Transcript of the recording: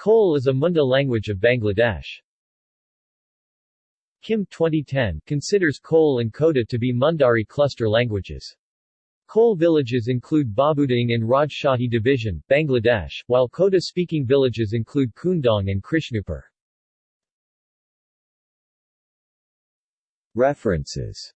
Kol is a Munda language of Bangladesh. Kim 2010 considers Kol and Koda to be Mundari cluster languages. Kol villages include Babuding in Rajshahi Division, Bangladesh, while Koda-speaking villages include Kundong and Krishnupur. References